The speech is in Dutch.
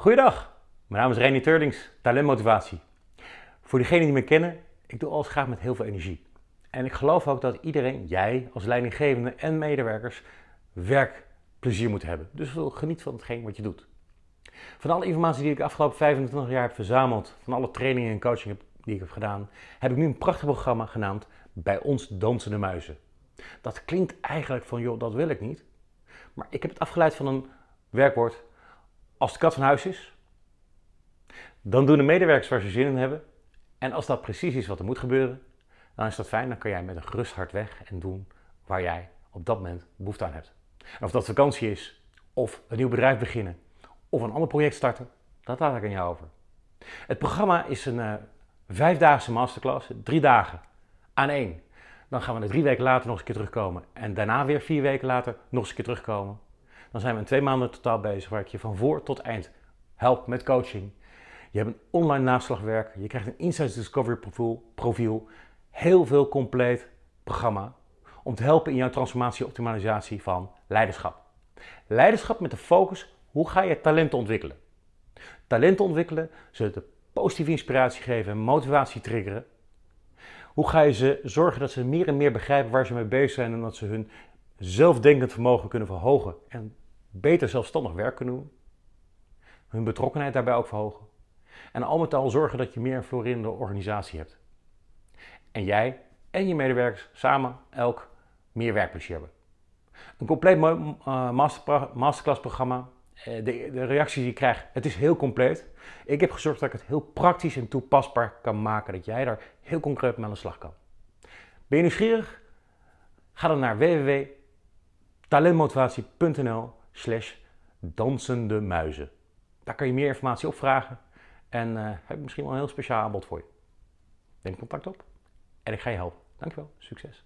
Goeiedag, mijn naam is René Turlings, talentmotivatie. Voor diegenen die me kennen, ik doe alles graag met heel veel energie. En ik geloof ook dat iedereen, jij als leidinggevende en medewerkers, werkplezier moet hebben. Dus geniet van hetgeen wat je doet. Van alle informatie die ik de afgelopen 25 jaar heb verzameld, van alle trainingen en coaching die ik heb gedaan, heb ik nu een prachtig programma genaamd Bij ons dansende muizen. Dat klinkt eigenlijk van, joh, dat wil ik niet. Maar ik heb het afgeleid van een werkwoord als de kat van huis is, dan doen de medewerkers waar ze zin in hebben. En als dat precies is wat er moet gebeuren, dan is dat fijn. Dan kan jij met een gerust hart weg en doen waar jij op dat moment behoefte aan hebt. Of dat vakantie is, of een nieuw bedrijf beginnen, of een ander project starten, dat laat ik aan jou over. Het programma is een uh, vijfdaagse masterclass, drie dagen aan één. Dan gaan we er drie weken later nog eens een keer terugkomen. En daarna weer vier weken later nog eens een keer terugkomen. Dan zijn we in twee maanden totaal bezig waar ik je van voor tot eind help met coaching. Je hebt een online naslagwerk, je krijgt een Insights Discovery profiel, profiel heel veel compleet programma om te helpen in jouw transformatie en optimalisatie van leiderschap. Leiderschap met de focus, hoe ga je talenten ontwikkelen? Talenten ontwikkelen, ze de positieve inspiratie geven en motivatie triggeren. Hoe ga je ze zorgen dat ze meer en meer begrijpen waar ze mee bezig zijn en dat ze hun zelfdenkend vermogen kunnen verhogen en beter zelfstandig werk kunnen doen. Hun betrokkenheid daarbij ook verhogen. En al met al zorgen dat je meer een florerende organisatie hebt. En jij en je medewerkers samen elk meer werkplezier hebben. Een compleet uh, masterclass programma. Eh, de, de reacties die je krijgt, het is heel compleet. Ik heb gezorgd dat ik het heel praktisch en toepasbaar kan maken. Dat jij daar heel concreet mee aan de slag kan. Ben je nieuwsgierig? Ga dan naar www talentmotivatie.nl slash dansende muizen. Daar kan je meer informatie op vragen en uh, heb ik misschien wel een heel speciaal aanbod voor je. Neem contact op en ik ga je helpen. Dankjewel, succes!